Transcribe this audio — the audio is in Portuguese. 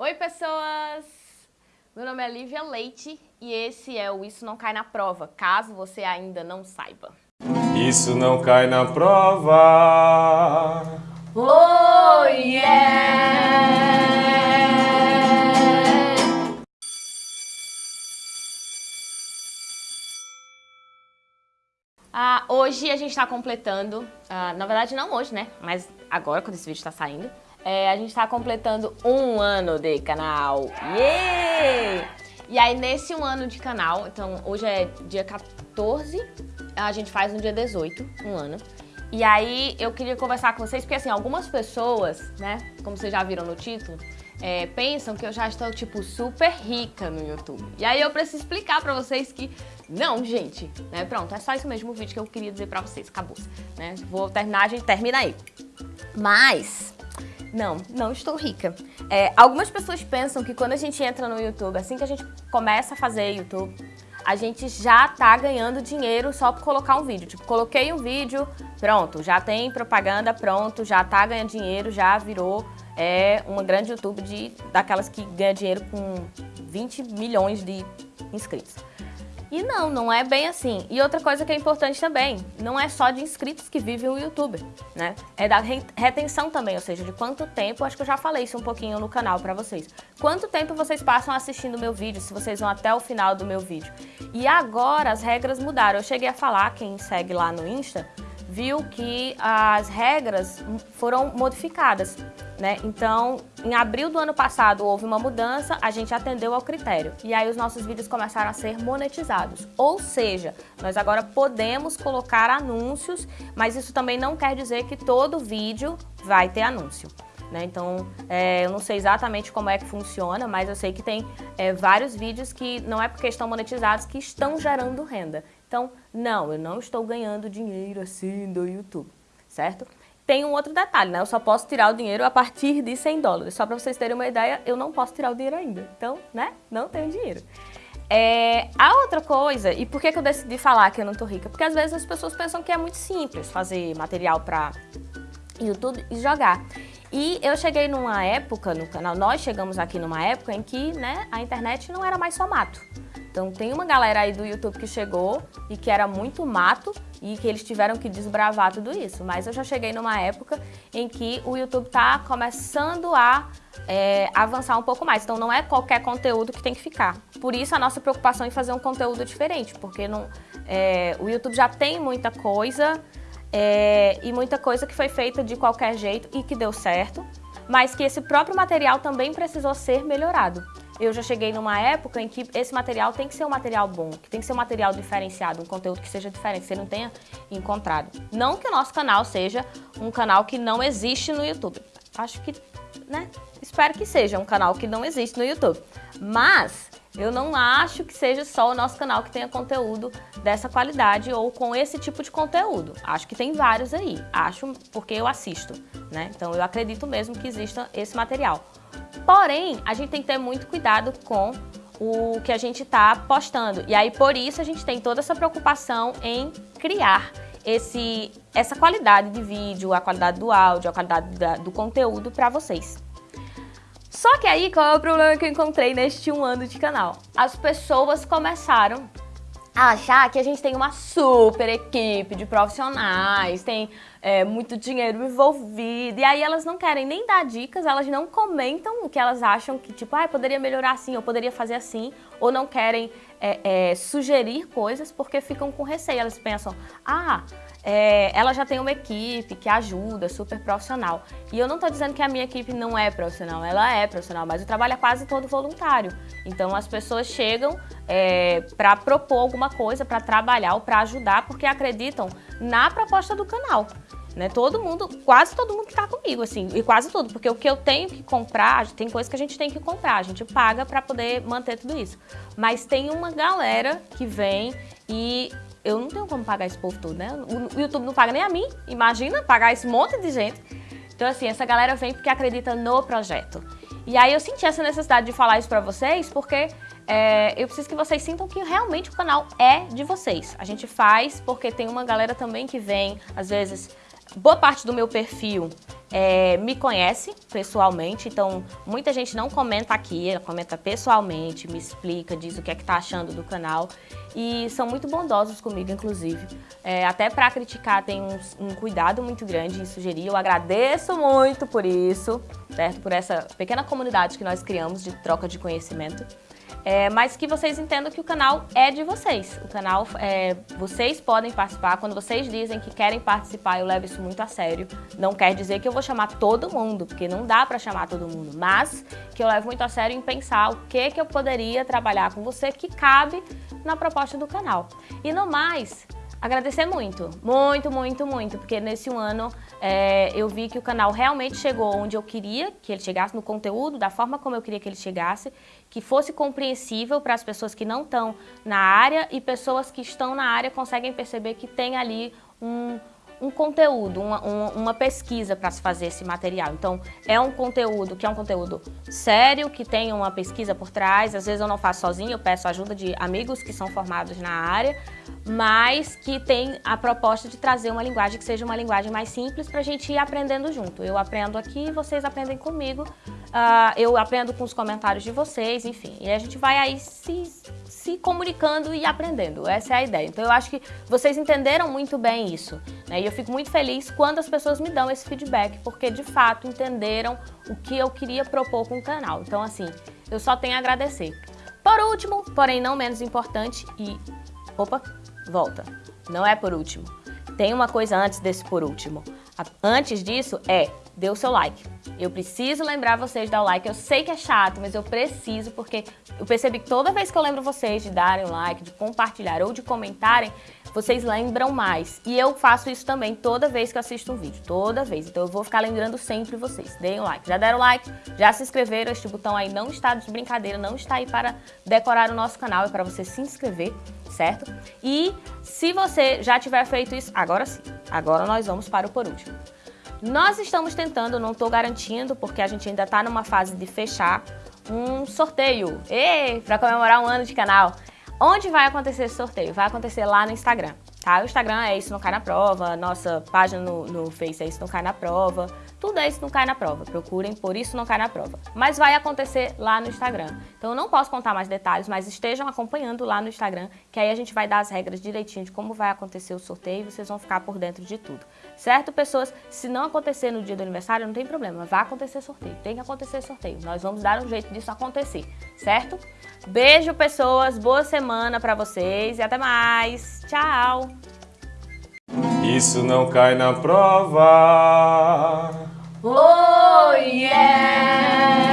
Oi, pessoas! Meu nome é Lívia Leite e esse é o Isso Não Cai na Prova, caso você ainda não saiba. Isso não cai na prova. Oh, yeah! Ah, hoje a gente está completando, ah, na verdade não hoje, né? Mas agora, quando esse vídeo está saindo, é, a gente está completando um ano de canal. Yeah! E aí, nesse um ano de canal, então hoje é dia 14, a gente faz no dia 18, um ano. E aí, eu queria conversar com vocês, porque assim, algumas pessoas, né, como vocês já viram no título, é, pensam que eu já estou, tipo, super rica no YouTube. E aí eu preciso explicar pra vocês que não, gente, né? Pronto, é só isso mesmo vídeo que eu queria dizer pra vocês, acabou. Né? Vou terminar, a gente termina aí. Mas, não, não estou rica. É, algumas pessoas pensam que quando a gente entra no YouTube, assim que a gente começa a fazer YouTube, a gente já tá ganhando dinheiro só por colocar um vídeo. Tipo, coloquei um vídeo, pronto, já tem propaganda, pronto, já tá ganhando dinheiro, já virou é, uma grande YouTube de, daquelas que ganha dinheiro com 20 milhões de inscritos. E não, não é bem assim. E outra coisa que é importante também, não é só de inscritos que vive o YouTube, né? É da retenção também, ou seja, de quanto tempo, acho que eu já falei isso um pouquinho no canal pra vocês. Quanto tempo vocês passam assistindo o meu vídeo, se vocês vão até o final do meu vídeo. E agora as regras mudaram. Eu cheguei a falar, quem segue lá no Insta, viu que as regras foram modificadas. Né? Então, em abril do ano passado houve uma mudança, a gente atendeu ao critério. E aí os nossos vídeos começaram a ser monetizados. Ou seja, nós agora podemos colocar anúncios, mas isso também não quer dizer que todo vídeo vai ter anúncio. Né? Então, é, eu não sei exatamente como é que funciona, mas eu sei que tem é, vários vídeos que não é porque estão monetizados que estão gerando renda. Então, não, eu não estou ganhando dinheiro assim do YouTube, certo? Tem um outro detalhe, né? Eu só posso tirar o dinheiro a partir de 100 dólares. Só para vocês terem uma ideia, eu não posso tirar o dinheiro ainda. Então, né? Não tenho dinheiro. É, a outra coisa, e por que, que eu decidi falar que eu não tô rica? Porque às vezes as pessoas pensam que é muito simples fazer material para YouTube e jogar. E eu cheguei numa época no canal, nós chegamos aqui numa época em que né, a internet não era mais só mato. Então tem uma galera aí do YouTube que chegou e que era muito mato e que eles tiveram que desbravar tudo isso. Mas eu já cheguei numa época em que o YouTube está começando a é, avançar um pouco mais. Então não é qualquer conteúdo que tem que ficar. Por isso a nossa preocupação em fazer um conteúdo diferente, porque não, é, o YouTube já tem muita coisa é, e muita coisa que foi feita de qualquer jeito e que deu certo, mas que esse próprio material também precisou ser melhorado eu já cheguei numa época em que esse material tem que ser um material bom, que tem que ser um material diferenciado, um conteúdo que seja diferente, que você não tenha encontrado. Não que o nosso canal seja um canal que não existe no YouTube. Acho que, né, espero que seja um canal que não existe no YouTube. Mas eu não acho que seja só o nosso canal que tenha conteúdo dessa qualidade ou com esse tipo de conteúdo. Acho que tem vários aí. Acho porque eu assisto, né? Então eu acredito mesmo que exista esse material. Porém, a gente tem que ter muito cuidado com o que a gente está postando. E aí, por isso, a gente tem toda essa preocupação em criar esse, essa qualidade de vídeo, a qualidade do áudio, a qualidade da, do conteúdo para vocês. Só que aí, qual é o problema que eu encontrei neste um ano de canal? As pessoas começaram a achar que a gente tem uma super equipe de profissionais, tem é, muito dinheiro envolvido, e aí elas não querem nem dar dicas, elas não comentam o que elas acham que, tipo, ah, poderia melhorar assim, ou poderia fazer assim, ou não querem é, é, sugerir coisas porque ficam com receio, elas pensam, ah, é, ela já tem uma equipe que ajuda, super profissional. E eu não estou dizendo que a minha equipe não é profissional, ela é profissional, mas o trabalho é quase todo voluntário. Então as pessoas chegam é, para propor alguma coisa, para trabalhar ou para ajudar, porque acreditam na proposta do canal. Né? Todo mundo, quase todo mundo que está comigo, assim, e quase tudo, porque o que eu tenho que comprar, tem coisas que a gente tem que comprar, a gente paga para poder manter tudo isso. Mas tem uma galera que vem e eu não tenho como pagar esse povo todo, né? O YouTube não paga nem a mim, imagina pagar esse monte de gente. Então, assim, essa galera vem porque acredita no projeto. E aí eu senti essa necessidade de falar isso pra vocês, porque é, eu preciso que vocês sintam que realmente o canal é de vocês. A gente faz porque tem uma galera também que vem, às vezes, boa parte do meu perfil é, me conhece pessoalmente, então muita gente não comenta aqui, ela comenta pessoalmente, me explica, diz o que é que tá achando do canal e são muito bondosos comigo, inclusive. É, até para criticar tem um, um, cuidado muito grande em sugerir, eu agradeço muito por isso, certo? Por essa pequena comunidade que nós criamos de troca de conhecimento. É, mas que vocês entendam que o canal é de vocês. O canal, é, vocês podem participar. Quando vocês dizem que querem participar, eu levo isso muito a sério. Não quer dizer que eu vou chamar todo mundo, porque não dá para chamar todo mundo. Mas que eu levo muito a sério em pensar o que, que eu poderia trabalhar com você que cabe na proposta do canal. E no mais, agradecer muito, muito, muito, muito, porque nesse um ano é, eu vi que o canal realmente chegou onde eu queria que ele chegasse, no conteúdo, da forma como eu queria que ele chegasse, que fosse compreensível para as pessoas que não estão na área e pessoas que estão na área conseguem perceber que tem ali um, um conteúdo, uma, uma pesquisa para se fazer esse material. Então, é um conteúdo que é um conteúdo sério, que tem uma pesquisa por trás. Às vezes eu não faço sozinho, eu peço ajuda de amigos que são formados na área, mas que tem a proposta de trazer uma linguagem que seja uma linguagem mais simples para a gente ir aprendendo junto. Eu aprendo aqui, vocês aprendem comigo, uh, eu aprendo com os comentários de vocês, enfim. E a gente vai aí se se comunicando e aprendendo. Essa é a ideia. Então eu acho que vocês entenderam muito bem isso. Né? E eu fico muito feliz quando as pessoas me dão esse feedback, porque de fato entenderam o que eu queria propor com o canal. Então assim, eu só tenho a agradecer. Por último, porém não menos importante, e... Opa, volta. Não é por último. Tem uma coisa antes desse por último. Antes disso é, dê o seu like. Eu preciso lembrar vocês de dar o like. Eu sei que é chato, mas eu preciso porque eu percebi que toda vez que eu lembro vocês de darem o like, de compartilhar ou de comentarem, vocês lembram mais. E eu faço isso também toda vez que eu assisto um vídeo, toda vez. Então eu vou ficar lembrando sempre vocês. Deem o like. Já deram like? Já se inscreveram? Este botão aí não está de brincadeira, não está aí para decorar o nosso canal, é para você se inscrever, certo? E se você já tiver feito isso, agora sim. Agora nós vamos para o por último. Nós estamos tentando, não estou garantindo, porque a gente ainda está numa fase de fechar um sorteio para comemorar um ano de canal. Onde vai acontecer esse sorteio? Vai acontecer lá no Instagram, tá? O Instagram é Isso Não Cai Na Prova, nossa página no, no Face é Isso Não Cai Na Prova. Tudo é Isso Não Cai Na Prova. Procurem por Isso Não Cai Na Prova. Mas vai acontecer lá no Instagram. Então eu não posso contar mais detalhes, mas estejam acompanhando lá no Instagram, que aí a gente vai dar as regras direitinho de como vai acontecer o sorteio e vocês vão ficar por dentro de tudo. Certo, pessoas? Se não acontecer no dia do aniversário, não tem problema. Vai acontecer sorteio. Tem que acontecer sorteio. Nós vamos dar um jeito disso acontecer. Certo? Beijo, pessoas. Boa semana para vocês e até mais. Tchau! Isso não cai na prova. Oh, yeah!